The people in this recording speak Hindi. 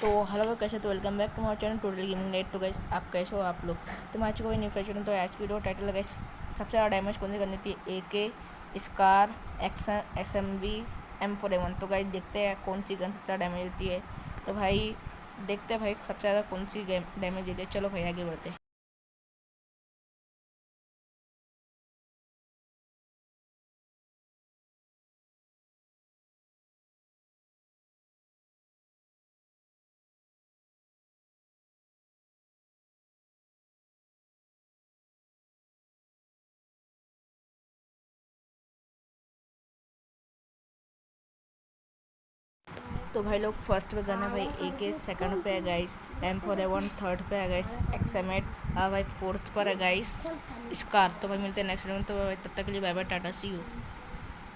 तो हेलो कैसे तो वेलकम बैक टू हमारे चैनल, टोटल गेमिंग नेट टू गैस आप कैसे हो आप लोग? तो मैं आज कोई न्यू तो आज की वीडियो टाइटल गैस सबसे ज़्यादा डैमेज कौन सी करनी थी? A K SCAR X S M B M four A one तो गाइस, देखते हैं कौन सी गन सबसे ज़्यादा डैमेज देती है। तो भाई, देखते हैं भाई, सबसे ज़्यादा कौन सी गेम डैमेज देती है। चलो भाई, आगे बढ़ते तो भाई लोग फ़र्स्ट पे गन भाई ए के सेकंड पे है guys M four A one third पे है गाइस एक्समेट और भाई फोर्थ पर है गाइस स्कार तो भाई मिलते हैं नेक्स्ट में तो भाई तब तक के लिए bye bye tata see you